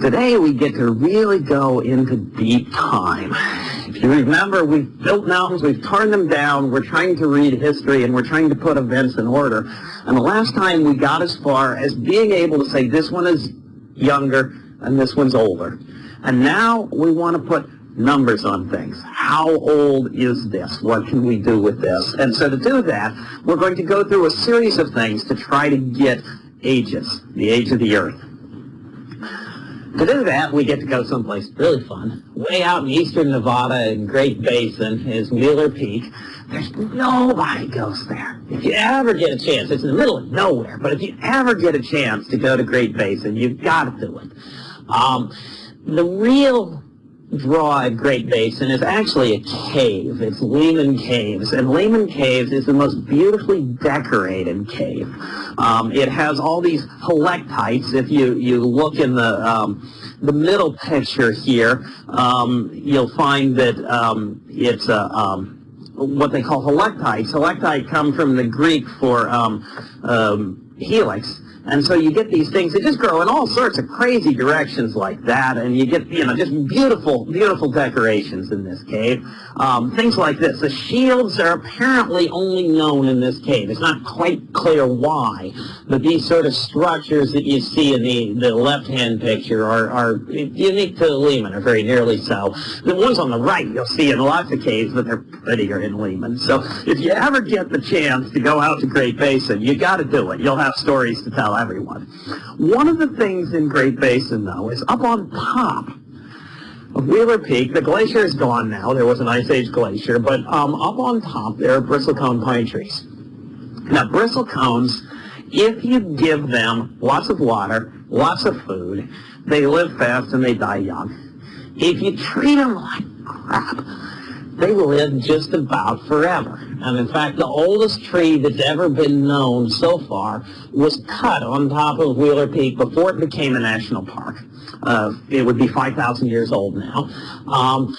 Today we get to really go into deep time. If you remember, we've built mountains, we've torn them down, we're trying to read history, and we're trying to put events in order. And the last time we got as far as being able to say this one is younger and this one's older. And now we want to put numbers on things. How old is this? What can we do with this? And so to do that, we're going to go through a series of things to try to get ages, the age of the Earth. To do that, we get to go someplace really fun. Way out in eastern Nevada in Great Basin is Wheeler Peak. There's nobody goes there. If you ever get a chance, it's in the middle of nowhere, but if you ever get a chance to go to Great Basin, you've got to do it. Um, the real draw at Great Basin is actually a cave. It's Lehman Caves, and Lehman Caves is the most beautifully decorated cave. Um, it has all these helictites. If you, you look in the, um, the middle picture here, um, you'll find that um, it's a, um, what they call helictites. Helictite come from the Greek for um, helix, and so you get these things that just grow in all sorts of crazy directions like that, and you get, you know, just beautiful, beautiful decorations in this cave. Um, things like this. The shields are apparently only known in this cave. It's not quite clear why, but these sort of structures that you see in the, the left-hand picture are, are unique to Lehman, or very nearly so. The ones on the right you'll see in lots of caves, but they're prettier in Lehman. So if you ever get the chance to go out to Great Basin, you got to do it. You'll have stories to tell everyone. One of the things in Great Basin, though, is up on top of Wheeler Peak. The glacier is gone now. There was an Ice Age glacier, but um, up on top there are bristlecone pine trees. Now, bristlecones, if you give them lots of water, lots of food, they live fast and they die young. If you treat them like crap, they live just about forever. And in fact, the oldest tree that's ever been known so far was cut on top of Wheeler Peak before it became a national park. Uh, it would be 5,000 years old now. Um,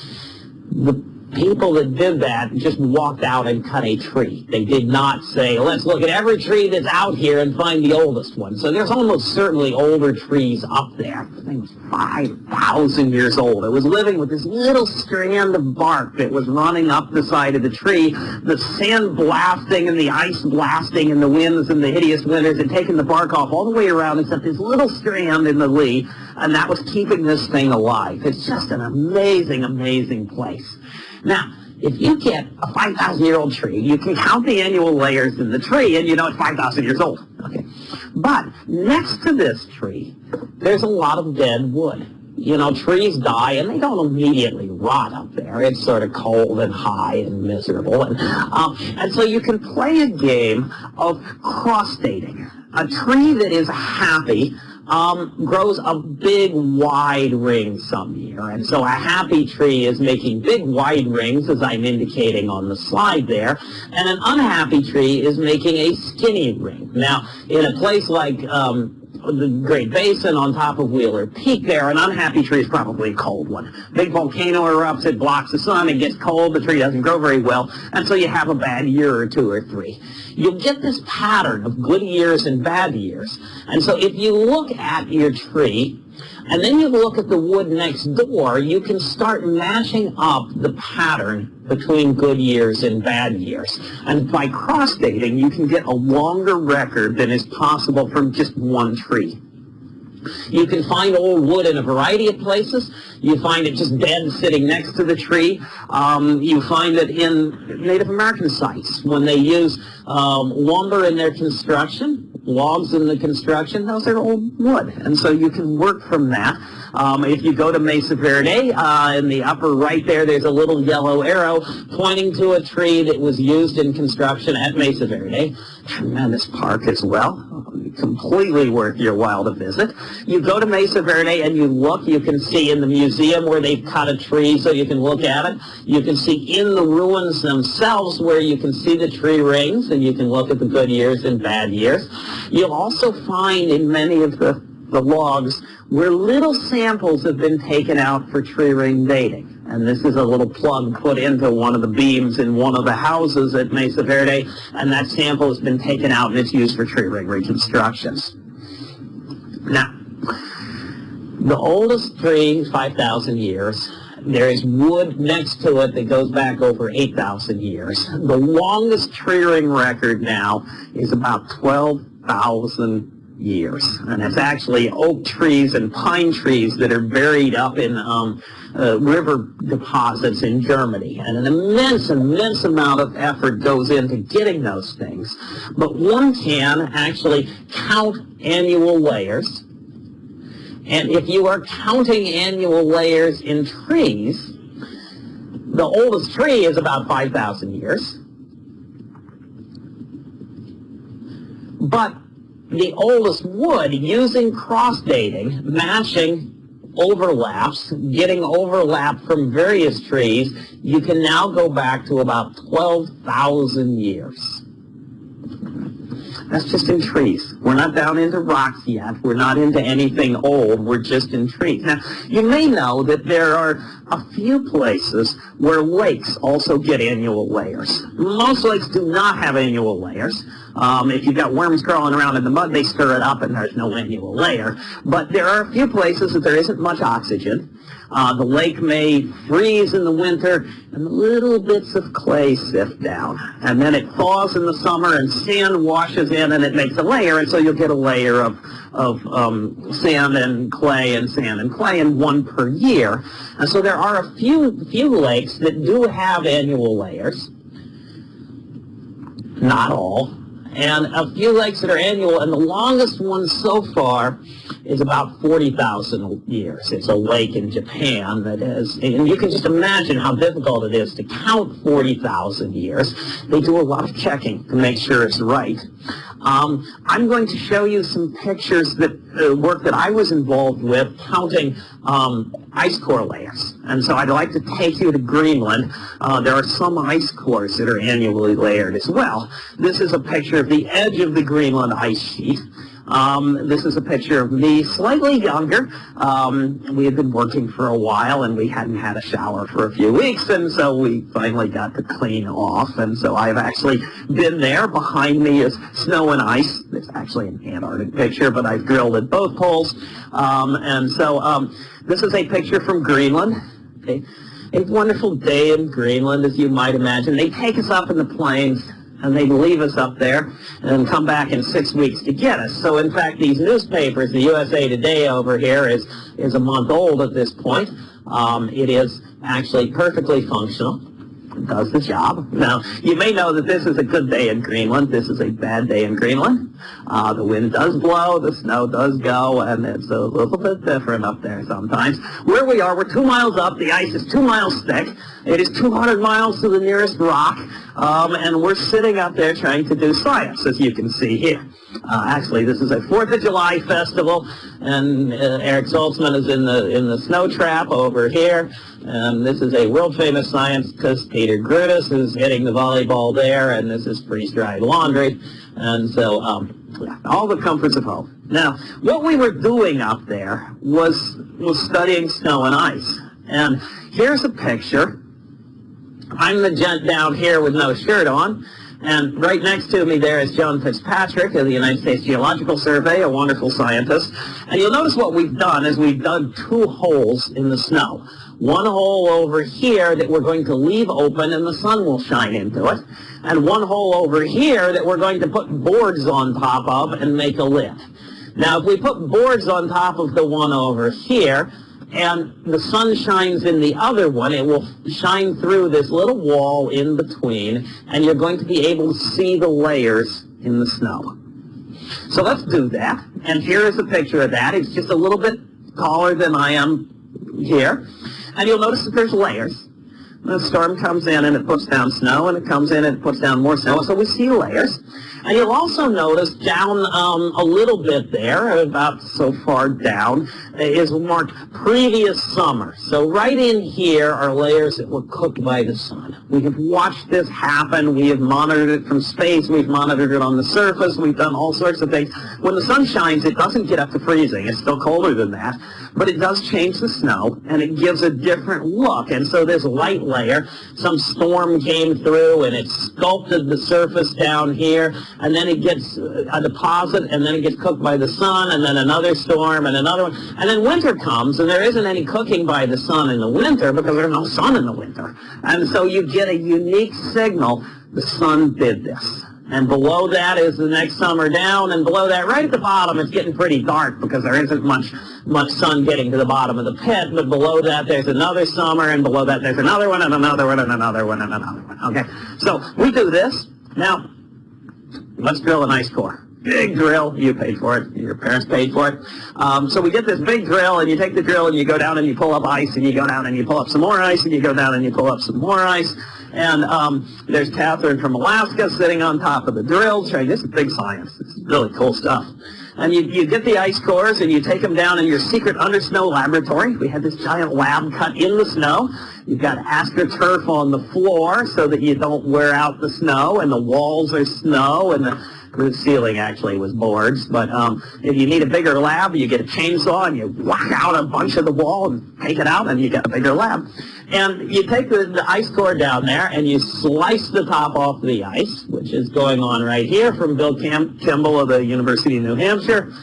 the people that did that just walked out and cut a tree. They did not say, let's look at every tree that's out here and find the oldest one. So there's almost certainly older trees up there. The thing was 5,000 years old. It was living with this little strand of bark that was running up the side of the tree. The sand blasting and the ice blasting and the winds and the hideous winters had taken the bark off all the way around except this little strand in the lee, and that was keeping this thing alive. It's just an amazing, amazing place. Now, if you get a 5,000-year-old tree, you can count the annual layers in the tree, and you know it's 5,000 years old. Okay. But next to this tree, there's a lot of dead wood. You know, trees die, and they don't immediately rot up there. It's sort of cold and high and miserable. And, um, and so you can play a game of cross-dating. A tree that is happy um, grows a big wide ring some year. And so a happy tree is making big wide rings, as I'm indicating on the slide there, and an unhappy tree is making a skinny ring. Now, in a place like um, the Great Basin on top of Wheeler Peak there, an unhappy tree is probably a cold one. Big volcano erupts, it blocks the sun, it gets cold, the tree doesn't grow very well, and so you have a bad year or two or three. You'll get this pattern of good years and bad years. And so if you look at your tree, and then you look at the wood next door, you can start matching up the pattern between good years and bad years. And by cross-dating, you can get a longer record than is possible from just one tree. You can find old wood in a variety of places. You find it just dead sitting next to the tree. Um, you find it in Native American sites when they use um, lumber in their construction, logs in the construction, those are old wood. And so you can work from that. Um, if you go to Mesa Verde, uh, in the upper right there, there's a little yellow arrow pointing to a tree that was used in construction at Mesa Verde. Tremendous park as well. Completely worth your while to visit. You go to Mesa Verde and you look, you can see in the museum where they've cut a tree so you can look at it. You can see in the ruins themselves where you can see the tree rings and you can look at the good years and bad years. You'll also find in many of the, the logs where little samples have been taken out for tree ring dating. And this is a little plug put into one of the beams in one of the houses at Mesa Verde, and that sample has been taken out and it's used for tree ring reconstructions. Now, The oldest tree 5,000 years. There is wood next to it that goes back over 8,000 years. The longest tree ring record now is about 12,000 years. And it's actually oak trees and pine trees that are buried up in um, uh, river deposits in Germany. And an immense, immense amount of effort goes into getting those things. But one can actually count annual layers. And if you are counting annual layers in trees, the oldest tree is about 5,000 years. But the oldest wood using cross dating, matching overlaps, getting overlap from various trees, you can now go back to about 12,000 years. That's just in trees. We're not down into rocks yet. We're not into anything old. We're just in trees. Now, you may know that there are a few places where lakes also get annual layers. Most lakes do not have annual layers. Um, if you've got worms crawling around in the mud, they stir it up and there's no annual layer. But there are a few places that there isn't much oxygen. Uh, the lake may freeze in the winter and little bits of clay sift down. And then it thaws in the summer and sand washes in and it makes a layer and so you'll get a layer of, of um, sand and clay and sand and clay and one per year. And so there are a few, few lakes that do have annual layers. Not all and a few lakes that are annual, and the longest one so far is about 40,000 years. It's a lake in Japan that is, and you can just imagine how difficult it is to count 40,000 years. They do a lot of checking to make sure it's right. Um, I'm going to show you some pictures that uh, work that I was involved with counting um, ice core layers. And so I'd like to take you to Greenland. Uh, there are some ice cores that are annually layered as well. This is a picture of the edge of the Greenland ice sheet. Um, this is a picture of me slightly younger. Um, we had been working for a while and we hadn't had a shower for a few weeks and so we finally got to clean off and so I've actually been there. Behind me is snow and ice. It's actually an Antarctic picture but I've drilled at both poles. Um, and so um, this is a picture from Greenland. A, a wonderful day in Greenland as you might imagine. They take us up in the planes and they'd leave us up there and come back in six weeks to get us. So in fact, these newspapers, the USA Today over here is, is a month old at this point. Um, it is actually perfectly functional. Does the job. Now, you may know that this is a good day in Greenland. This is a bad day in Greenland. Uh, the wind does blow, the snow does go, and it's a little bit different up there sometimes. Where we are, we're two miles up. The ice is two miles thick. It is 200 miles to the nearest rock, um, and we're sitting up there trying to do science, as you can see here. Uh, actually, this is a Fourth of July festival, and uh, Eric Saltzman is in the in the snow trap over here. And this is a world famous scientist, Pieter Grootes, who's hitting the volleyball there, and this is freeze-dried laundry. And so, um, all the comforts of home. Now, what we were doing up there was was studying snow and ice. And here's a picture I'm the gent down here with no shirt on. And right next to me there is Joan Fitzpatrick of the United States Geological Survey, a wonderful scientist. And you'll notice what we've done is we've dug two holes in the snow. One hole over here that we're going to leave open and the sun will shine into it. And one hole over here that we're going to put boards on top of and make a lid. Now, if we put boards on top of the one over here, and the sun shines in the other one, it will shine through this little wall in between, and you're going to be able to see the layers in the snow. So let's do that. And here is a picture of that. It's just a little bit taller than I am here. And you'll notice that there's layers. The storm comes in and it puts down snow, and it comes in and it puts down more snow. So we see layers. And you'll also notice down um, a little bit there, about so far down, is marked previous summer. So right in here are layers that were cooked by the sun. We have watched this happen. We have monitored it from space. We've monitored it on the surface. We've done all sorts of things. When the sun shines, it doesn't get up to freezing. It's still colder than that. But it does change the snow, and it gives a different look. And so this light layer, some storm came through, and it sculpted the surface down here, and then it gets uh, a deposit, and then it gets cooked by the sun, and then another storm, and another one. And then winter comes, and there isn't any cooking by the sun in the winter because there's no sun in the winter. And so you get a unique signal, the sun did this. And below that is the next summer down, and below that, right at the bottom, it's getting pretty dark because there isn't much much sun getting to the bottom of the pit. But below that, there's another summer, and below that, there's another one, and another one, and another one, and another one. Okay, so we do this. Now, let's drill an ice core. Big drill, you paid for it, your parents paid for it. Um, so we get this big drill, and you take the drill, and you go down and you pull up ice, and you go down and you pull up some more ice, and you go down and you pull up some more ice. And um, there's Catherine from Alaska sitting on top of the drill train. This is big science. It's really cool stuff. And you, you get the ice cores and you take them down in your secret under snow laboratory. We had this giant lab cut in the snow. You've got astroturf on the floor so that you don't wear out the snow and the walls are snow and the the ceiling actually was boards. But um, if you need a bigger lab, you get a chainsaw and you whack out a bunch of the wall and take it out and you get a bigger lab. And you take the, the ice core down there and you slice the top off the ice, which is going on right here from Bill Cam Kimball of the University of New Hampshire.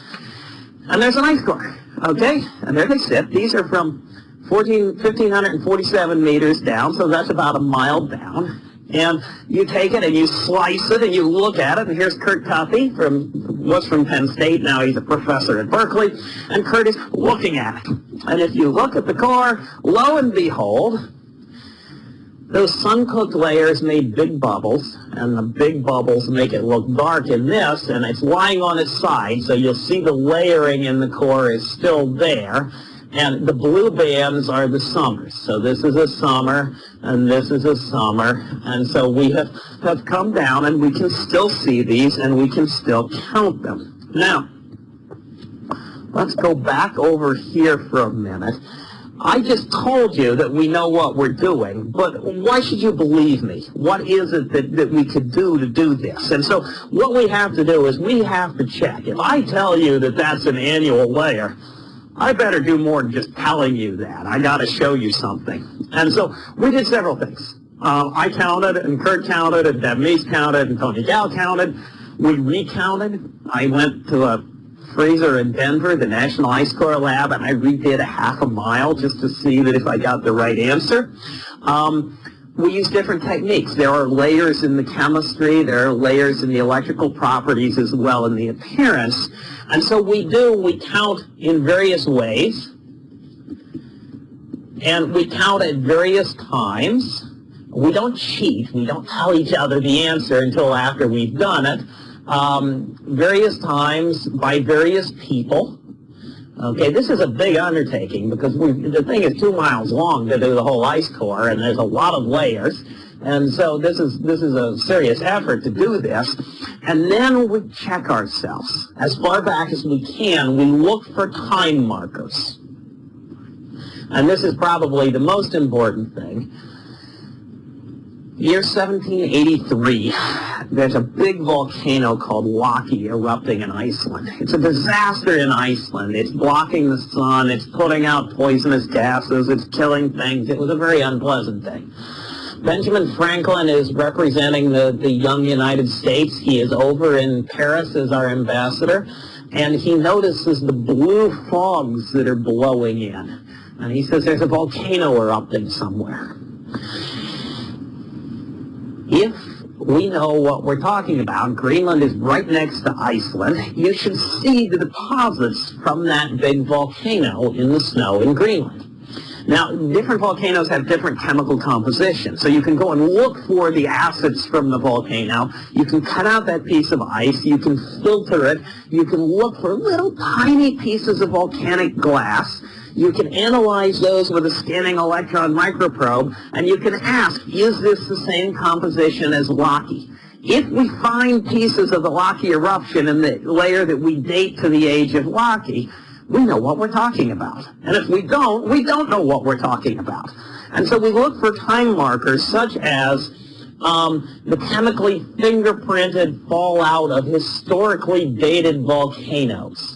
And there's an ice core, okay? And there they sit. These are from 14, 1,547 meters down, so that's about a mile down. And you take it and you slice it and you look at it. And here's Kurt Cuffey from was from Penn State. Now he's a professor at Berkeley. And Kurt is looking at it. And if you look at the core, lo and behold, those sun-cooked layers made big bubbles, and the big bubbles make it look dark in this, and it's lying on its side, so you'll see the layering in the core is still there. And the blue bands are the summers. So this is a summer, and this is a summer. And so we have, have come down, and we can still see these, and we can still count them. Now, let's go back over here for a minute. I just told you that we know what we're doing, but why should you believe me? What is it that, that we could do to do this? And so what we have to do is we have to check. If I tell you that that's an annual layer, I better do more than just telling you that. I got to show you something. And so we did several things. Um, I counted, and Kurt counted, and Deb Meese counted, and Tony Gow counted. We recounted. I went to a freezer in Denver, the National Ice Core Lab, and I redid a half a mile just to see that if I got the right answer. Um, we use different techniques. There are layers in the chemistry, there are layers in the electrical properties as well in the appearance. And so we do, we count in various ways. And we count at various times. We don't cheat. We don't tell each other the answer until after we've done it. Um, various times by various people. Okay, this is a big undertaking because we, the thing is two miles long to do the whole ice core, and there's a lot of layers. And so this is this is a serious effort to do this. And then we check ourselves. As far back as we can, we look for time markers. And this is probably the most important thing. Year 1783, there's a big volcano called Laki erupting in Iceland. It's a disaster in Iceland. It's blocking the sun. It's putting out poisonous gases. It's killing things. It was a very unpleasant thing. Benjamin Franklin is representing the, the young United States. He is over in Paris as our ambassador, and he notices the blue fogs that are blowing in. And he says there's a volcano erupting somewhere. If we know what we're talking about, Greenland is right next to Iceland, you should see the deposits from that big volcano in the snow in Greenland. Now, different volcanoes have different chemical composition, so you can go and look for the acids from the volcano. You can cut out that piece of ice. You can filter it. You can look for little tiny pieces of volcanic glass. You can analyze those with a scanning electron microprobe, and you can ask, is this the same composition as Laki? If we find pieces of the Laki eruption in the layer that we date to the age of Laki, we know what we're talking about. And if we don't, we don't know what we're talking about. And so we look for time markers such as um, the chemically fingerprinted fallout of historically dated volcanoes.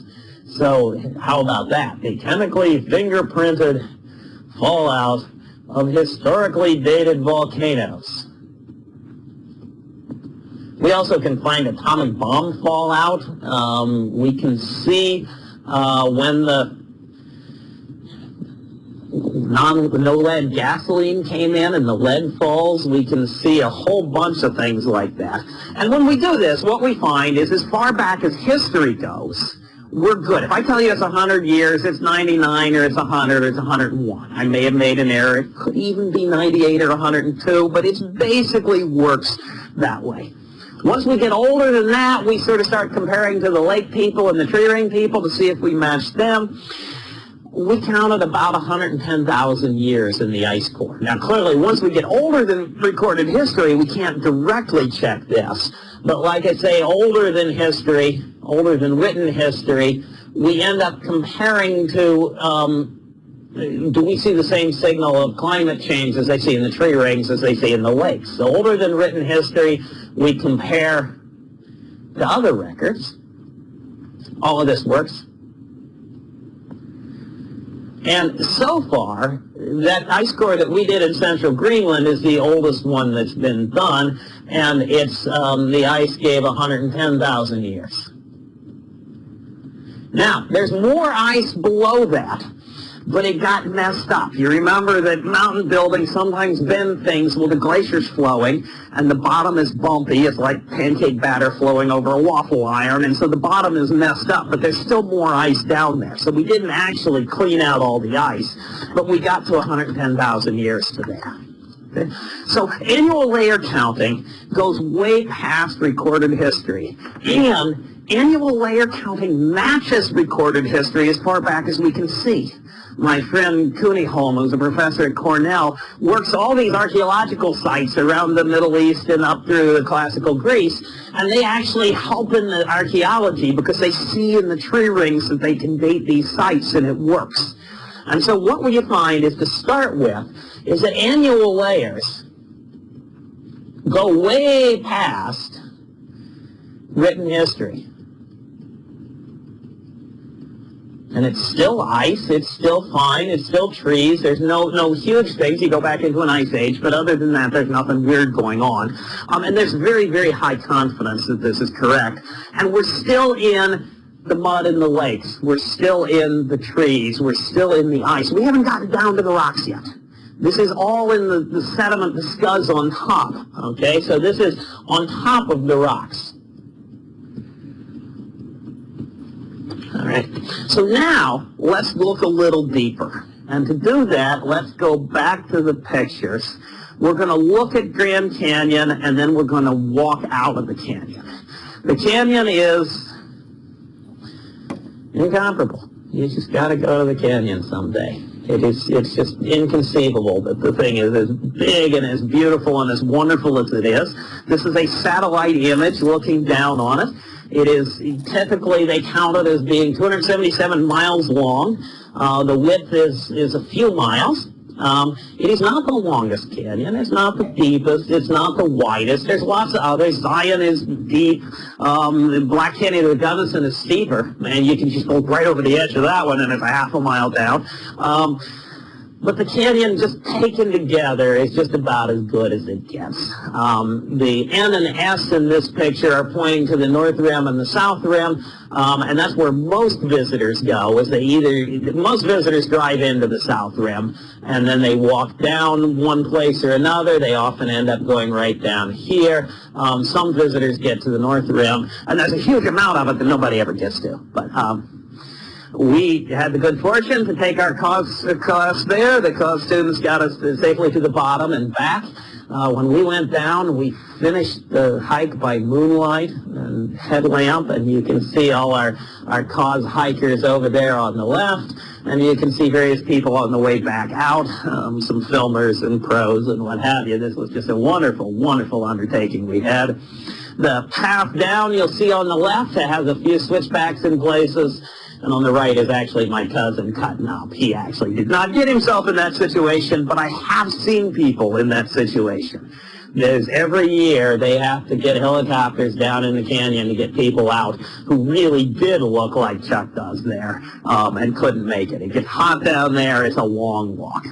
So how about that? The chemically fingerprinted fallout of historically dated volcanoes. We also can find atomic bomb fallout. Um, we can see uh, when the non no lead gasoline came in and the lead falls, we can see a whole bunch of things like that. And when we do this, what we find is as far back as history goes, we're good. If I tell you it's 100 years, it's 99 or it's 100 or it's 101. I may have made an error. It could even be 98 or 102, but it basically works that way. Once we get older than that, we sort of start comparing to the lake people and the tree ring people to see if we match them we counted about 110,000 years in the ice core. Now, clearly, once we get older than recorded history, we can't directly check this. But like I say, older than history, older than written history, we end up comparing to, um, do we see the same signal of climate change as they see in the tree rings as they see in the lakes? So older than written history, we compare to other records. All of this works and so far, that ice core that we did in central Greenland is the oldest one that's been done, and it's um, the ice gave 110,000 years. Now, there's more ice below that but it got messed up. You remember that mountain buildings sometimes bend things Well, the glaciers flowing, and the bottom is bumpy. It's like pancake batter flowing over a waffle iron, and so the bottom is messed up, but there's still more ice down there. So we didn't actually clean out all the ice, but we got to 110,000 years to there. So annual layer counting goes way past recorded history, and annual layer counting matches recorded history as far back as we can see. My friend Kuniholm, who's a professor at Cornell, works all these archaeological sites around the Middle East and up through classical Greece, and they actually help in the archaeology because they see in the tree rings that they can date these sites and it works. And so what we find is to start with is that annual layers go way past written history. and it's still ice, it's still fine, it's still trees, there's no, no huge things, you go back into an ice age, but other than that, there's nothing weird going on. Um, and there's very, very high confidence that this is correct. And we're still in the mud in the lakes, we're still in the trees, we're still in the ice. We haven't gotten down to the rocks yet. This is all in the, the sediment, the scuds on top, okay? So this is on top of the rocks. All right. So now let's look a little deeper. And to do that, let's go back to the pictures. We're going to look at Grand Canyon and then we're going to walk out of the canyon. The canyon is incomparable. You just got to go to the canyon someday. It is, it's just inconceivable that the thing is as big and as beautiful and as wonderful as it is. This is a satellite image looking down on it. It is typically they count it as being 277 miles long. Uh, the width is, is a few miles. Um, it is not the longest canyon. It's not the deepest. It's not the widest. There's lots of others. Zion is deep. Um, the Black Canyon of the Gunnison is steeper, and you can just go right over the edge of that one, and it's a half a mile down. Um, but the canyon just taken together is just about as good as it gets. Um, the N and S in this picture are pointing to the north rim and the south rim, um, and that's where most visitors go, is they either, most visitors drive into the south rim, and then they walk down one place or another. They often end up going right down here. Um, some visitors get to the north rim, and there's a huge amount of it that nobody ever gets to. But um, we had the good fortune to take our cause class there. The cause students got us safely to the bottom and back. Uh, when we went down, we finished the hike by moonlight and headlamp, and you can see all our, our cause hikers over there on the left, and you can see various people on the way back out, um, some filmers and pros and what have you. This was just a wonderful, wonderful undertaking we had. The path down you'll see on the left, it has a few switchbacks in places, and on the right is actually my cousin cutting up. He actually did not get himself in that situation, but I have seen people in that situation. There's every year they have to get helicopters down in the canyon to get people out who really did look like Chuck does there um, and couldn't make it. It gets hot down there. It's a long walk.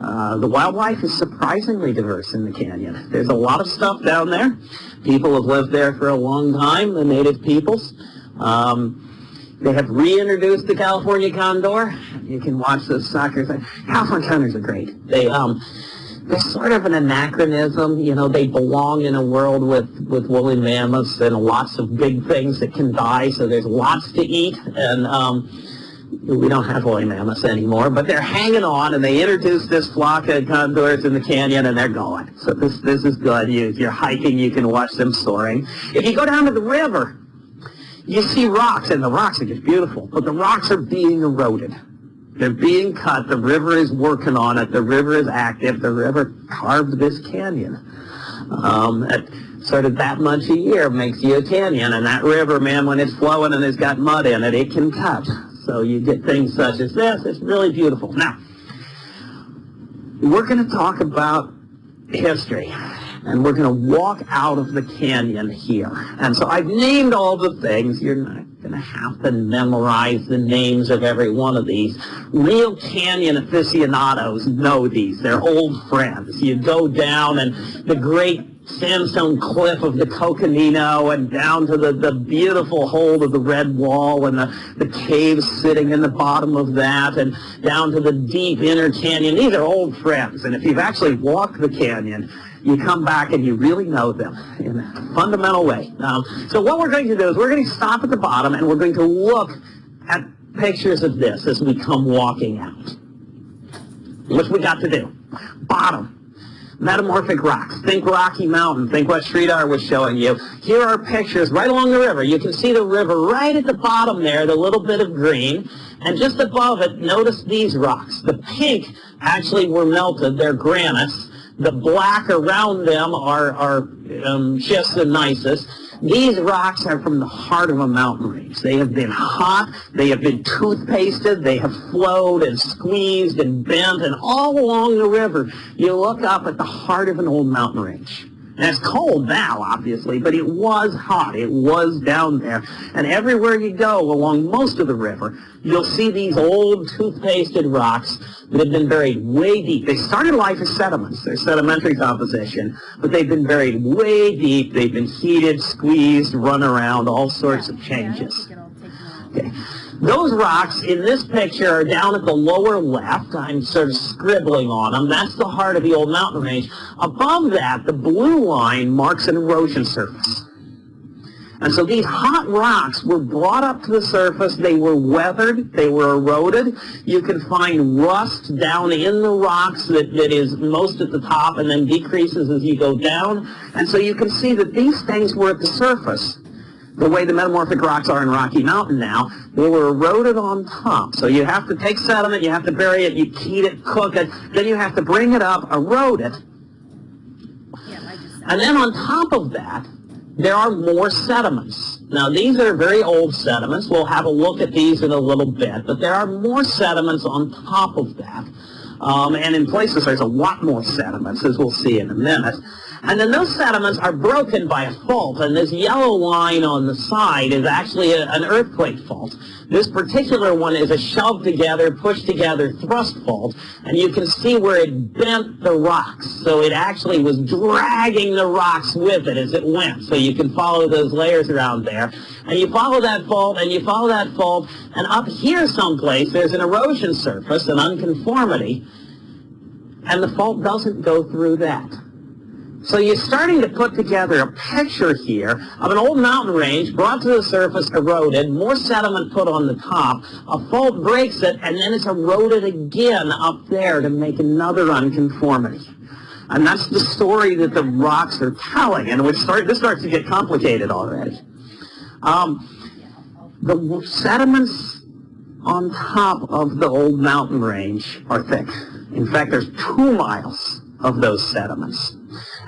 Uh, the wildlife is surprisingly diverse in the canyon. There's a lot of stuff down there. People have lived there for a long time, the native peoples. Um, they have reintroduced the California condor. You can watch those soccer. California condors are great. They, um, they're sort of an anachronism. You know, they belong in a world with, with woolly mammoths and lots of big things that can die, so there's lots to eat. And um, we don't have woolly mammoths anymore, but they're hanging on, and they introduced this flock of condors in the canyon, and they're going. So this, this is good. You, if you're hiking, you can watch them soaring. If you go down to the river, you see rocks, and the rocks are just beautiful, but the rocks are being eroded. They're being cut. The river is working on it. The river is active. The river carved this canyon. Um, at sort of that much a year makes you a canyon, and that river, man, when it's flowing and it's got mud in it, it can cut. So you get things such as this. It's really beautiful. Now, we're going to talk about history and we're going to walk out of the canyon here. And so I've named all the things. You're not going to have to memorize the names of every one of these. Real canyon aficionados know these. They're old friends. You go down and the great sandstone cliff of the Coconino and down to the, the beautiful hold of the red wall and the, the caves sitting in the bottom of that and down to the deep inner canyon. These are old friends. And if you've actually walked the canyon, you come back and you really know them in a fundamental way. Um, so what we're going to do is we're going to stop at the bottom and we're going to look at pictures of this as we come walking out. What we got to do? Bottom. Metamorphic rocks. Think Rocky Mountain. Think what Sridhar was showing you. Here are pictures right along the river. You can see the river right at the bottom there, the little bit of green. And just above it, notice these rocks. The pink actually were melted. They're granites. The black around them are, are um, schists and. These rocks are from the heart of a mountain range. They have been hot, they have been toothpasted, they have flowed and squeezed and bent, and all along the river, you look up at the heart of an old mountain range. And it's cold now, obviously, but it was hot. It was down there. And everywhere you go along most of the river, you'll see these old toothpasted rocks that have been buried way deep. They started life as sediments. They're sedimentary composition, but they've been buried way deep. They've been heated, squeezed, run around, all sorts of changes. Okay. Those rocks in this picture are down at the lower left. I'm sort of scribbling on them. That's the heart of the old mountain range. Above that, the blue line marks an erosion surface. And so these hot rocks were brought up to the surface. They were weathered. They were eroded. You can find rust down in the rocks that, that is most at the top and then decreases as you go down. And so you can see that these things were at the surface the way the metamorphic rocks are in Rocky Mountain now, they were eroded on top. So you have to take sediment, you have to bury it, you heat it, cook it, then you have to bring it up, erode it. And then on top of that, there are more sediments. Now these are very old sediments. We'll have a look at these in a little bit, but there are more sediments on top of that. Um, and in places there's a lot more sediments, as we'll see in a minute. And then those sediments are broken by a fault, and this yellow line on the side is actually a, an earthquake fault. This particular one is a shoved together, pushed together thrust fault, and you can see where it bent the rocks. So it actually was dragging the rocks with it as it went. So you can follow those layers around there. And you follow that fault, and you follow that fault, and up here someplace there's an erosion surface, an unconformity, and the fault doesn't go through that. So you're starting to put together a picture here of an old mountain range brought to the surface, eroded, more sediment put on the top, a fault breaks it, and then it's eroded again up there to make another unconformity. And that's the story that the rocks are telling, and start, this starts to get complicated already. Um, the sediments on top of the old mountain range are thick. In fact, there's two miles of those sediments.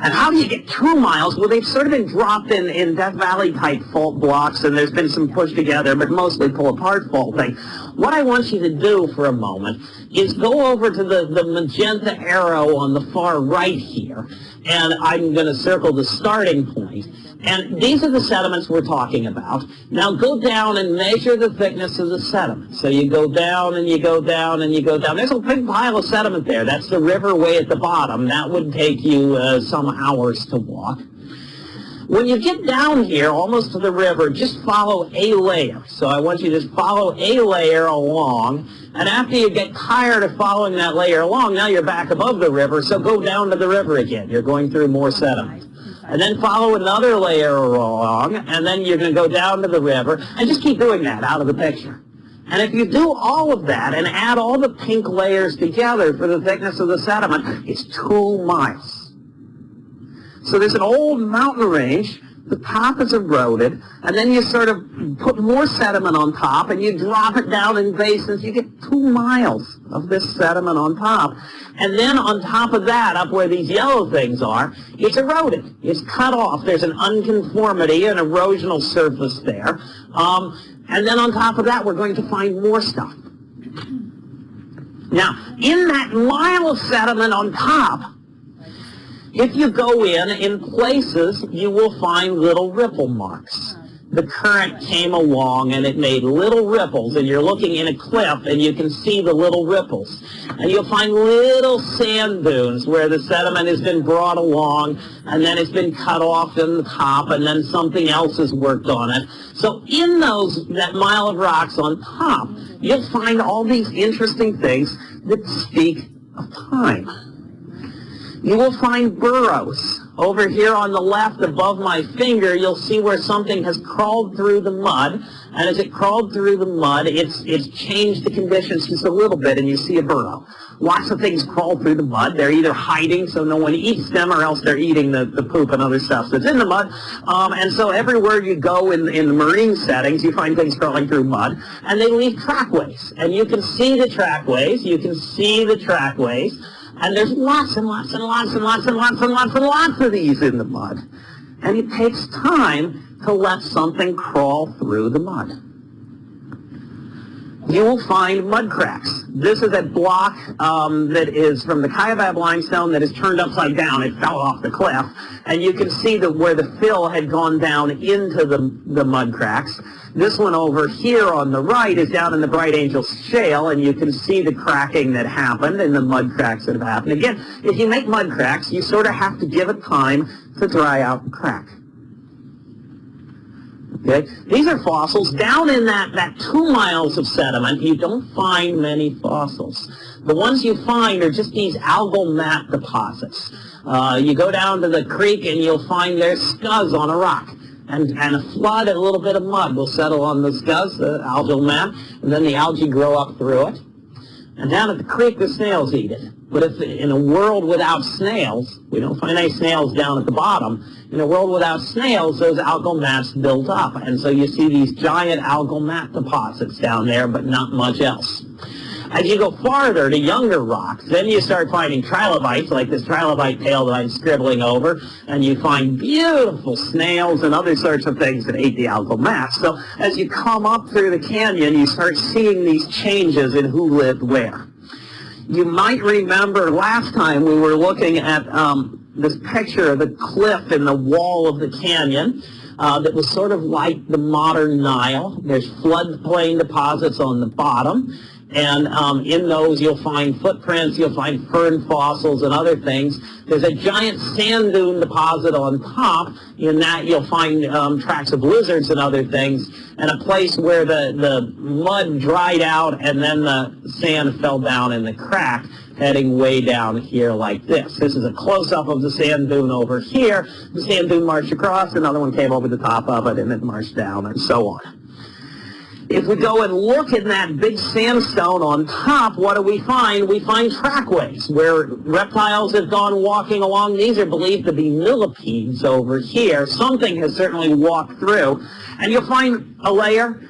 And how do you get two miles? Well, they've sort of been dropped in, in Death Valley type fault blocks, and there's been some push together, but mostly pull apart faulting. What I want you to do for a moment is go over to the, the magenta arrow on the far right here, and I'm going to circle the starting point. And these are the sediments we're talking about. Now go down and measure the thickness of the sediment. So you go down and you go down and you go down. There's a big pile of sediment there. That's the river way at the bottom. That would take you uh, some hours to walk. When you get down here, almost to the river, just follow a layer. So I want you to just follow a layer along. And after you get tired of following that layer along, now you're back above the river, so go down to the river again. You're going through more sediment. And then follow another layer along, and then you're going to go down to the river, and just keep doing that out of the picture. And if you do all of that and add all the pink layers together for the thickness of the sediment, it's two miles. So there's an old mountain range, the top is eroded, and then you sort of put more sediment on top, and you drop it down in basins. You get two miles of this sediment on top. And then on top of that, up where these yellow things are, it's eroded. It's cut off. There's an unconformity, an erosional surface there. Um, and then on top of that, we're going to find more stuff. Now, in that mile of sediment on top, if you go in, in places, you will find little ripple marks. The current came along and it made little ripples, and you're looking in a cliff and you can see the little ripples. And you'll find little sand dunes where the sediment has been brought along, and then it's been cut off in the top, and then something else has worked on it. So in those, that mile of rocks on top, you'll find all these interesting things that speak of time you will find burrows. Over here on the left above my finger, you'll see where something has crawled through the mud. And as it crawled through the mud, it's, it's changed the conditions just a little bit, and you see a burrow. Lots of things crawl through the mud. They're either hiding so no one eats them, or else they're eating the, the poop and other stuff that's in the mud. Um, and so everywhere you go in, in the marine settings, you find things crawling through mud, and they leave trackways. And you can see the trackways. You can see the trackways. And there's lots and lots and lots and lots and lots and lots and lots of these in the mud. And it takes time to let something crawl through the mud. You will find mud cracks. This is a block um, that is from the Kaibab limestone that is turned upside down. It fell off the cliff. And you can see that where the fill had gone down into the, the mud cracks. This one over here on the right is down in the Bright Angel Shale, and you can see the cracking that happened and the mud cracks that have happened. Again, if you make mud cracks, you sort of have to give it time to dry out the crack. Okay? These are fossils. Down in that, that two miles of sediment, you don't find many fossils. The ones you find are just these algal mat deposits. Uh, you go down to the creek and you'll find there's scuzz on a rock and, and a flood and a little bit of mud will settle on the scuzz, the algal mat, and then the algae grow up through it. And down at the creek, the snails eat it. But if in a world without snails, we don't find any snails down at the bottom, in a world without snails, those algal mats build up. And so you see these giant algal mat deposits down there, but not much else. As you go farther to younger rocks, then you start finding trilobites, like this trilobite tail that I'm scribbling over, and you find beautiful snails and other sorts of things that ate the algal mass. So as you come up through the canyon, you start seeing these changes in who lived where. You might remember last time we were looking at um, this picture of the cliff in the wall of the canyon. Uh, that was sort of like the modern Nile. There's floodplain deposits on the bottom. And um, in those, you'll find footprints, you'll find fern fossils and other things. There's a giant sand dune deposit on top. In that, you'll find um, tracks of lizards and other things, and a place where the, the mud dried out and then the sand fell down in the crack, heading way down here like this. This is a close-up of the sand dune over here. The sand dune marched across, another one came over the top of it, and it marched down, and so on. If we go and look in that big sandstone on top, what do we find? We find trackways where reptiles have gone walking along. These are believed to be millipedes over here. Something has certainly walked through. And you'll find a layer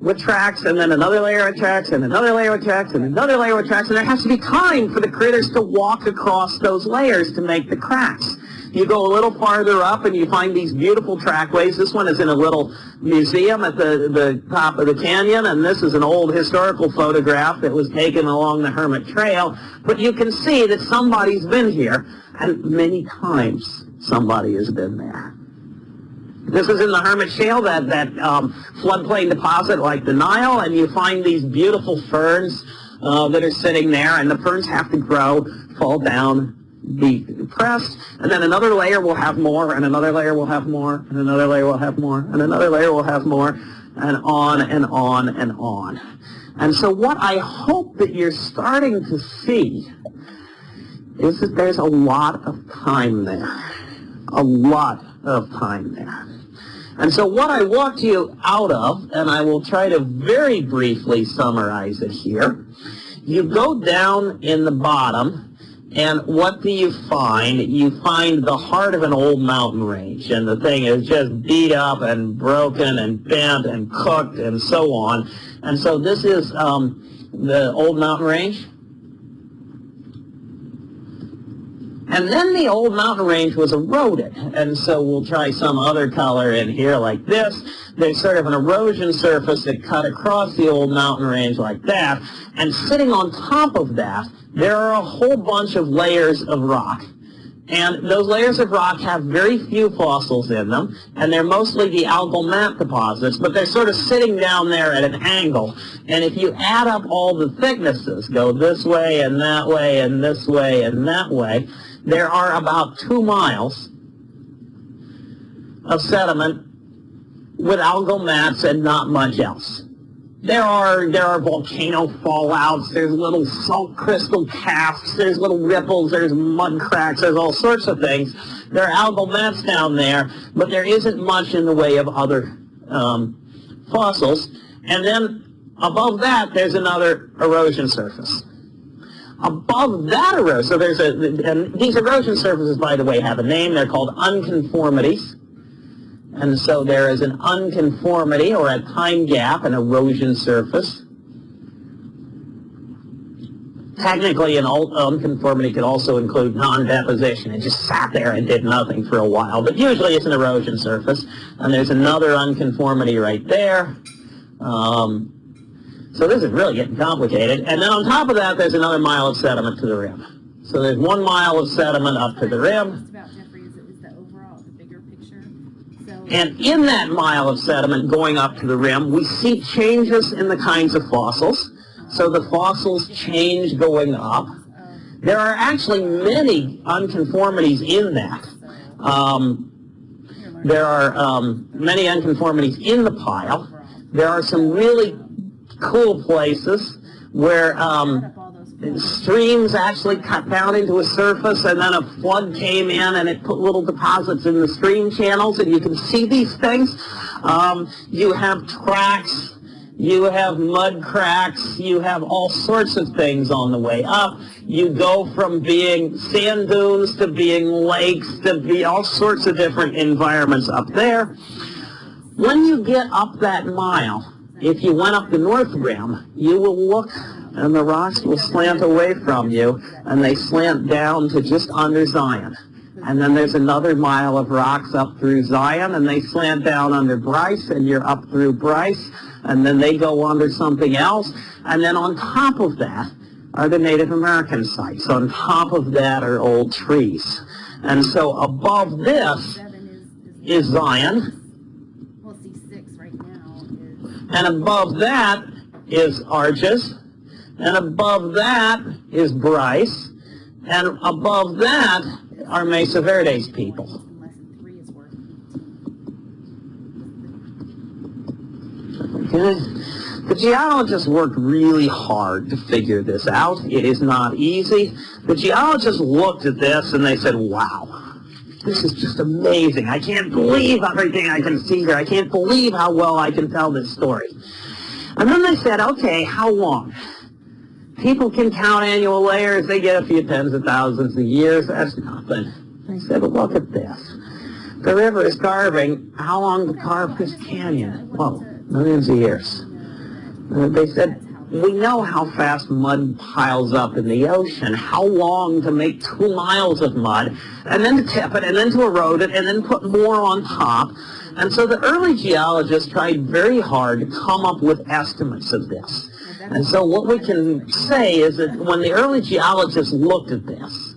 with tracks, and then another layer of tracks, and another layer of tracks, and another layer of tracks, and there has to be time for the critters to walk across those layers to make the cracks. You go a little farther up and you find these beautiful trackways. This one is in a little museum at the, the top of the canyon, and this is an old historical photograph that was taken along the Hermit Trail. But you can see that somebody's been here, and many times somebody has been there. This is in the Hermit Shale, that, that um, floodplain deposit like the Nile, and you find these beautiful ferns uh, that are sitting there, and the ferns have to grow, fall down, be pressed, and then another layer will have more, and another layer will have more, and another layer will have more, and another layer will have more, and on and on and on. And so what I hope that you're starting to see is that there's a lot of time there. A lot of time there. And so what I walked you out of, and I will try to very briefly summarize it here, you go down in the bottom, and what do you find? You find the heart of an old mountain range, and the thing is just beat up and broken and bent and cooked and so on. And so this is um, the old mountain range. And then the old mountain range was eroded, and so we'll try some other color in here like this. There's sort of an erosion surface that cut across the old mountain range like that, and sitting on top of that, there are a whole bunch of layers of rock. And those layers of rock have very few fossils in them, and they're mostly the algal mat deposits, but they're sort of sitting down there at an angle. And if you add up all the thicknesses, go this way and that way and this way and that way, there are about two miles of sediment with algal mats and not much else. There are there are volcano fallouts, there's little salt crystal casts, there's little ripples, there's mud cracks, there's all sorts of things. There are algal mats down there, but there isn't much in the way of other um, fossils. And then above that, there's another erosion surface. Above that erosion, so there's a, and these erosion surfaces, by the way, have a name. They're called unconformities. And so there is an unconformity or a time gap, an erosion surface. Technically, an unconformity could also include non-deposition. It just sat there and did nothing for a while. But usually it's an erosion surface. And there's another unconformity right there. Um, so this is really getting complicated. And then on top of that, there's another mile of sediment to the rim. So there's one mile of sediment up to the rim. And in that mile of sediment going up to the rim, we see changes in the kinds of fossils. So the fossils change going up. There are actually many unconformities in that. Um, there are um, many unconformities in the pile. There are some really cool places where um, streams actually cut down into a surface and then a flood came in and it put little deposits in the stream channels and you can see these things. Um, you have tracks, you have mud cracks, you have all sorts of things on the way up. You go from being sand dunes to being lakes to be all sorts of different environments up there. When you get up that mile, if you went up the north rim, you will look and the rocks will slant away from you and they slant down to just under Zion. And then there's another mile of rocks up through Zion and they slant down under Bryce and you're up through Bryce and then they go under something else. And then on top of that are the Native American sites. On top of that are old trees. And so above this is Zion and above that is Arches, and above that is Bryce, and above that are Mesa Verde's people. The geologists worked really hard to figure this out. It is not easy. The geologists looked at this and they said, wow, this is just amazing. I can't believe everything I can see here. I can't believe how well I can tell this story. And then they said, okay, how long? People can count annual layers. They get a few tens of thousands of years. That's nothing. They said, look at this. The river is carving. How long to carve this canyon? Well, millions of years. They said, we know how fast mud piles up in the ocean, how long to make two miles of mud, and then to tip it, and then to erode it, and then put more on top. And so the early geologists tried very hard to come up with estimates of this. And so what we can say is that when the early geologists looked at this,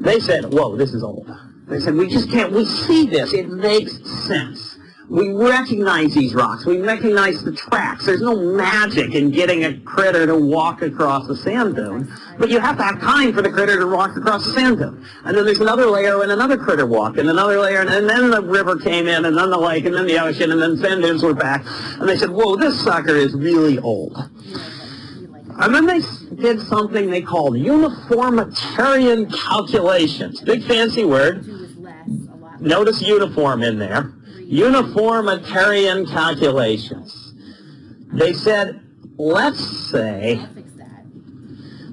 they said, whoa, this is old. They said, we just can't, we see this, it makes sense. We recognize these rocks. We recognize the tracks. There's no magic in getting a critter to walk across a sand dune, but you have to have time for the critter to walk across the sand dune. And then there's another layer and another critter walked, and another layer, and then the river came in, and then the lake, and then the ocean, and then sand dunes were back. And they said, whoa, this sucker is really old. And then they did something they called uniformitarian calculations. Big fancy word. Notice uniform in there uniformitarian calculations. They said, let's say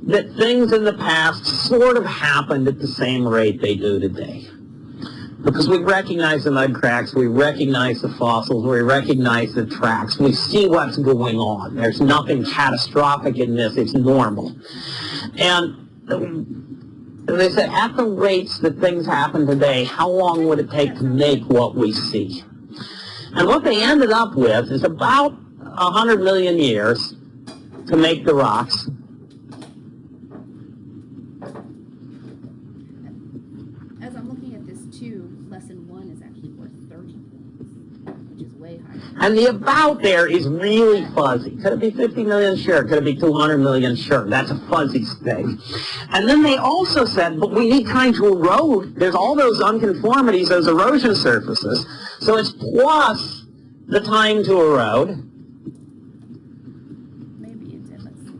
that things in the past sort of happened at the same rate they do today. Because we recognize the mud cracks, we recognize the fossils, we recognize the tracks, we see what's going on. There's nothing catastrophic in this, it's normal. And they said, at the rates that things happen today, how long would it take to make what we see? And what they ended up with is about 100 million years to make the rocks. As I'm looking at this too, lesson one is actually worth 30 points, which is way higher. And the about there is really fuzzy. Could it be 50 million? Sure. Could it be 200 million? Sure. That's a fuzzy thing. And then they also said, but we need time to erode. There's all those unconformities, those erosion surfaces. So it's plus the time to erode. Maybe it did, let's see.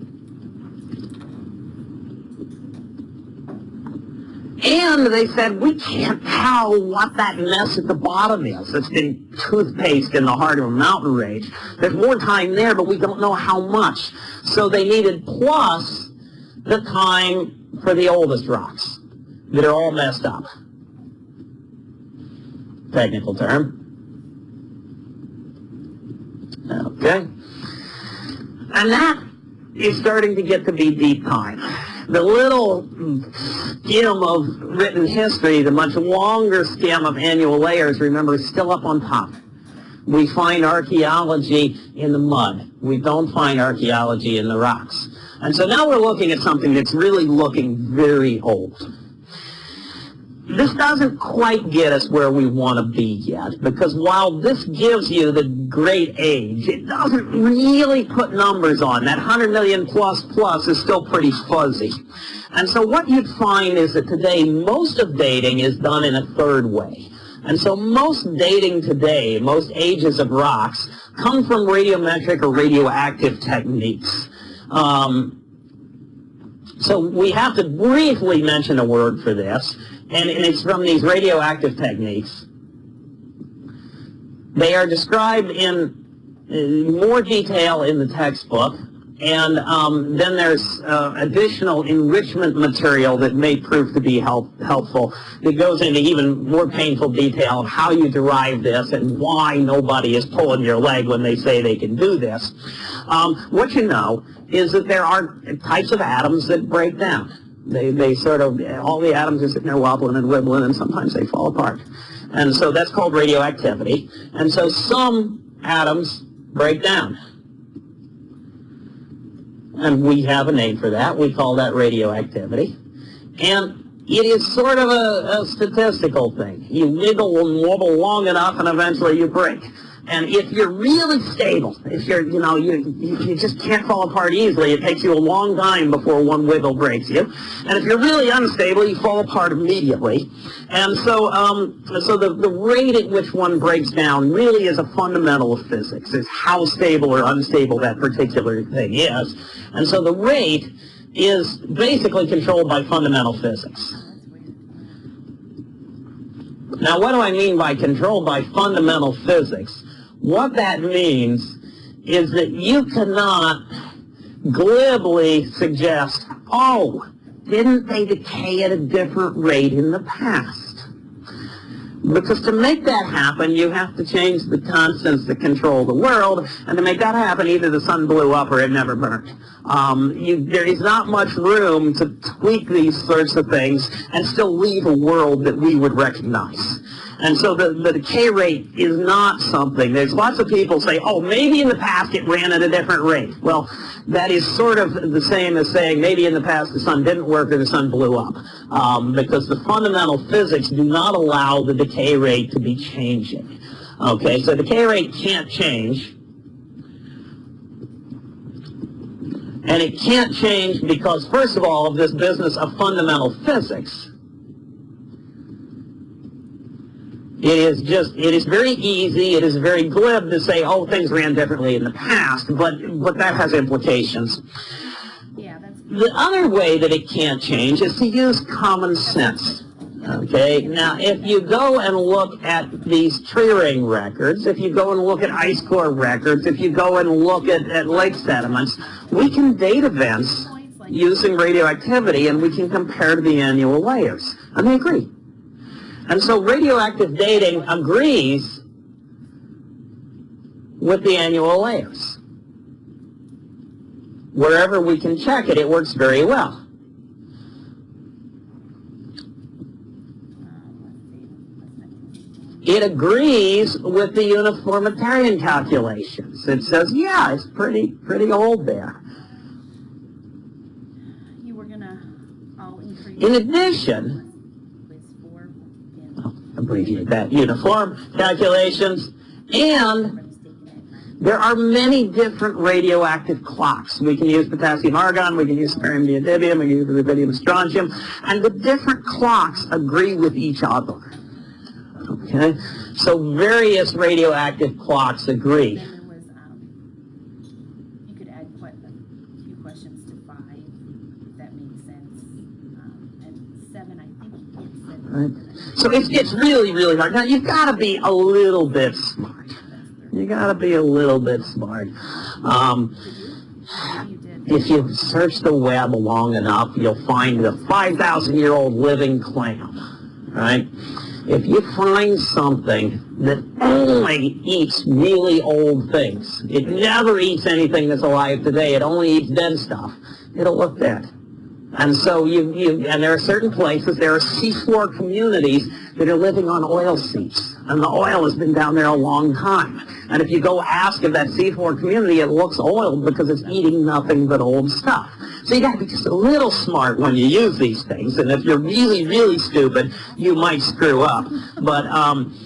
And they said, we can't tell what that mess at the bottom is. It's been toothpaste in the heart of a mountain range. There's more time there, but we don't know how much. So they needed plus the time for the oldest rocks that are all messed up. Technical term. Okay? And that is starting to get to be deep time. The little mm, skim of written history, the much longer skim of annual layers, remember, is still up on top. We find archaeology in the mud. We don't find archaeology in the rocks. And so now we're looking at something that's really looking very old this doesn't quite get us where we want to be yet, because while this gives you the great age, it doesn't really put numbers on. That 100 million plus plus is still pretty fuzzy. And so what you'd find is that today most of dating is done in a third way. And so most dating today, most ages of rocks, come from radiometric or radioactive techniques. Um, so we have to briefly mention a word for this and it's from these radioactive techniques. They are described in more detail in the textbook, and um, then there's uh, additional enrichment material that may prove to be help, helpful that goes into even more painful detail of how you derive this and why nobody is pulling your leg when they say they can do this. Um, what you know is that there are types of atoms that break down. They, they sort of, all the atoms are sitting there wobbling and wibbling and sometimes they fall apart. And so that's called radioactivity. And so some atoms break down. And we have a name for that. We call that radioactivity. And it is sort of a, a statistical thing. You wiggle and wobble long enough and eventually you break. And if you're really stable, if you're, you know, you, you just can't fall apart easily, it takes you a long time before one wiggle breaks you. And if you're really unstable, you fall apart immediately. And so, um, so the, the rate at which one breaks down really is a fundamental of physics, is how stable or unstable that particular thing is. And so the rate is basically controlled by fundamental physics. Now, what do I mean by controlled by fundamental physics? What that means is that you cannot glibly suggest, oh, didn't they decay at a different rate in the past? Because to make that happen, you have to change the constants that control the world, and to make that happen, either the sun blew up or it never burned. Um, you, there is not much room to tweak these sorts of things and still leave a world that we would recognize. And so the, the decay rate is not something, there's lots of people say, oh, maybe in the past it ran at a different rate. Well, that is sort of the same as saying maybe in the past the sun didn't work or the sun blew up. Um, because the fundamental physics do not allow the decay rate to be changing. Okay, so the decay rate can't change. And it can't change because, first of all, this business of fundamental physics. It is just, it is very easy, it is very glib to say, oh, things ran differently in the past, but, but that has implications. Yeah, that's, The other way that it can't change is to use common sense. Okay, now if you go and look at these tree ring records, if you go and look at ice core records, if you go and look at, at lake sediments, we can date events using radioactivity and we can compare to the annual layers. And they agree. And so radioactive dating agrees with the annual layers. Wherever we can check it, it works very well. Let's see, what's next? It agrees with the uniformitarian calculations. It says, yeah, it's pretty, pretty old there. You were gonna, I'll increase. In addition, in. That, uniform calculations, and. There are many different radioactive clocks. We can use potassium argon, we can use samarium neodymium, we can use rubidium strontium, and the different clocks agree with each other. Okay? So various radioactive clocks agree. Then there was, um, you could add quite a few questions to five, if that made sense. Um, and seven, I think it said. Right. So it's, it's really, really hard. Now, you've got to be a little bit smart. You got to be a little bit smart. Um, if you search the web long enough, you'll find the 5,000-year-old living clam, right? If you find something that only eats really old things, it never eats anything that's alive today, it only eats dead stuff, it'll look dead. And so you, you, and there are certain places, there are seafloor communities that are living on oil seeps. And the oil has been down there a long time. And if you go ask of that seafloor community, it looks oiled because it's eating nothing but old stuff. So you gotta be just a little smart when you use these things. And if you're really, really stupid, you might screw up. But, um,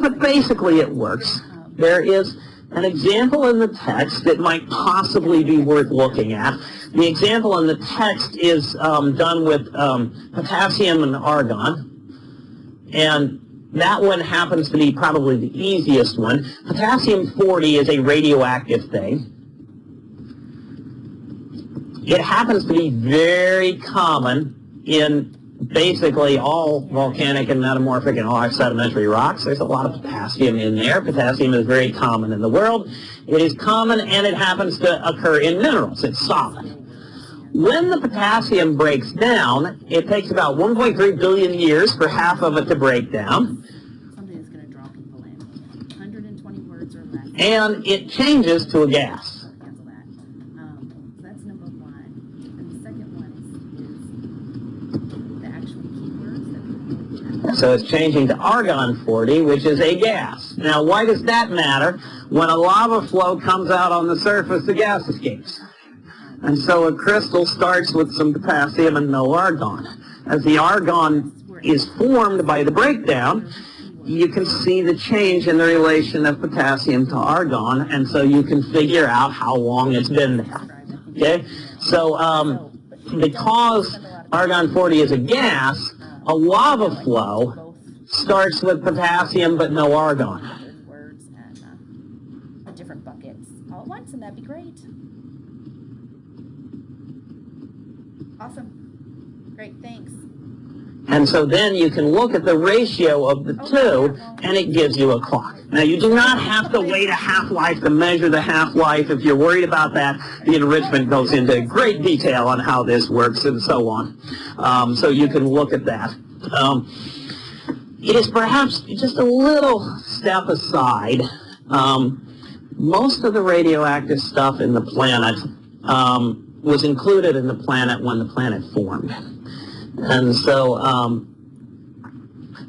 but basically it works. There is an example in the text that might possibly be worth looking at. The example in the text is um, done with um, potassium and argon. And that one happens to be probably the easiest one. Potassium-40 is a radioactive thing. It happens to be very common in basically all volcanic and metamorphic and all sedimentary rocks. There's a lot of potassium in there. Potassium is very common in the world. It is common and it happens to occur in minerals. It's solid. When the potassium breaks down, it takes about 1.3 billion years for half of it to break down, Something that's gonna draw people in. Hundred and twenty words or less. and it changes to a gas. So Cancel that. Um, so that's number one. And the second one is, is the actual keywords that people. So it's changing to argon-40, which is a gas. Now, why does that matter? When a lava flow comes out on the surface, the gas escapes. And so a crystal starts with some potassium and no argon. As the argon is formed by the breakdown, you can see the change in the relation of potassium to argon, and so you can figure out how long it's been there. Okay? So, um, because argon-40 is a gas, a lava flow starts with potassium but no argon. With words and, uh, different buckets all at once, and that'd be great. Awesome. Great, thanks. And so then you can look at the ratio of the two, and it gives you a clock. Now, you do not have to wait a half-life to measure the half-life. If you're worried about that, the enrichment goes into great detail on how this works and so on. Um, so you can look at that. Um, it is perhaps just a little step aside. Um, most of the radioactive stuff in the planet um, was included in the planet when the planet formed. And so um,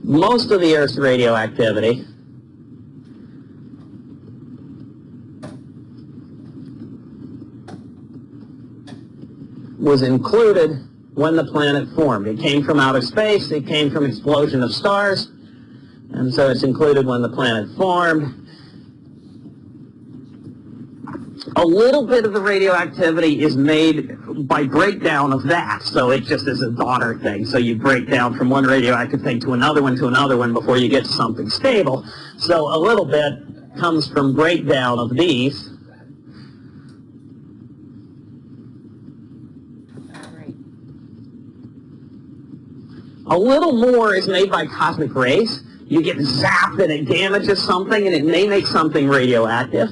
most of the Earth's radioactivity was included when the planet formed. It came from outer space, it came from explosion of stars, and so it's included when the planet formed. A little bit of the radioactivity is made by breakdown of that, so it just is a daughter thing. So you break down from one radioactive thing to another one to another one before you get to something stable. So a little bit comes from breakdown of these. A little more is made by cosmic rays. You get zapped and it damages something and it may make something radioactive.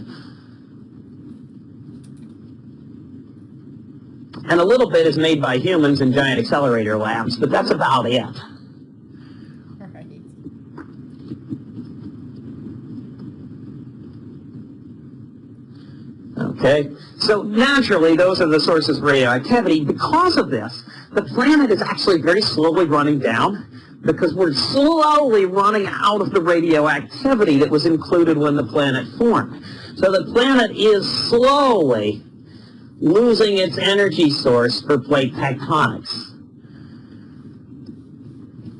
And a little bit is made by humans in giant accelerator labs, but that's about it. Right. Okay? So naturally, those are the sources of radioactivity. Because of this, the planet is actually very slowly running down because we're slowly running out of the radioactivity that was included when the planet formed. So the planet is slowly losing its energy source for plate tectonics.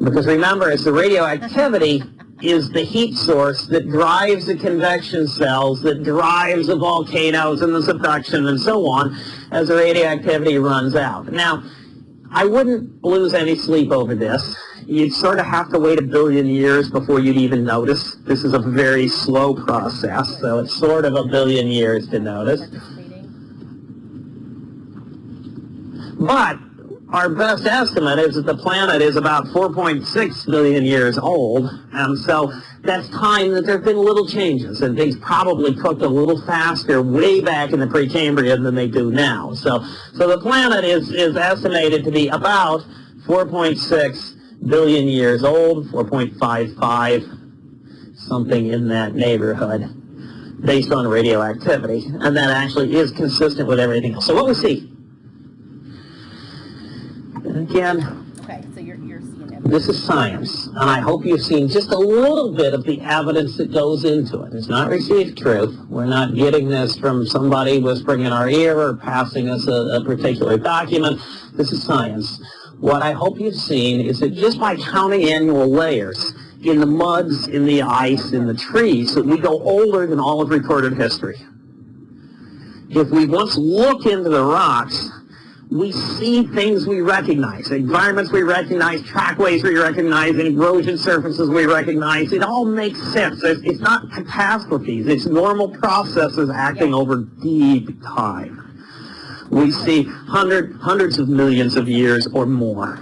Because remember, it's the radioactivity is the heat source that drives the convection cells, that drives the volcanoes and the subduction and so on as the radioactivity runs out. Now, I wouldn't lose any sleep over this. You'd sort of have to wait a billion years before you'd even notice. This is a very slow process, so it's sort of a billion years to notice. But our best estimate is that the planet is about 4.6 billion years old, and so that's time that there have been little changes, and things probably cooked a little faster way back in the Precambrian than they do now. So, so the planet is, is estimated to be about 4.6 billion years old, 4.55, something in that neighborhood, based on radioactivity, and that actually is consistent with everything else. So what we see Again, Okay, so you're, you're seeing it. this is science, and I hope you've seen just a little bit of the evidence that goes into it. It's not received truth. We're not getting this from somebody whispering in our ear or passing us a, a particular document. This is science. What I hope you've seen is that just by counting annual layers in the muds, in the ice, in the trees, that we go older than all of recorded history. If we once look into the rocks, we see things we recognize, environments we recognize, trackways we recognize, erosion surfaces we recognize. It all makes sense. It's, it's not catastrophes. It's normal processes acting over deep time. We see hundred, hundreds of millions of years or more.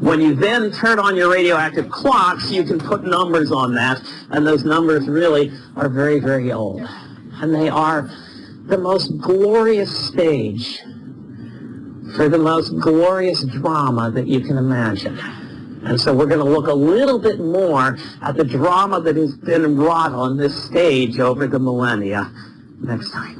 When you then turn on your radioactive clocks, you can put numbers on that, and those numbers really are very, very old. And they are the most glorious stage for the most glorious drama that you can imagine. And so we're going to look a little bit more at the drama that has been wrought on this stage over the millennia next time.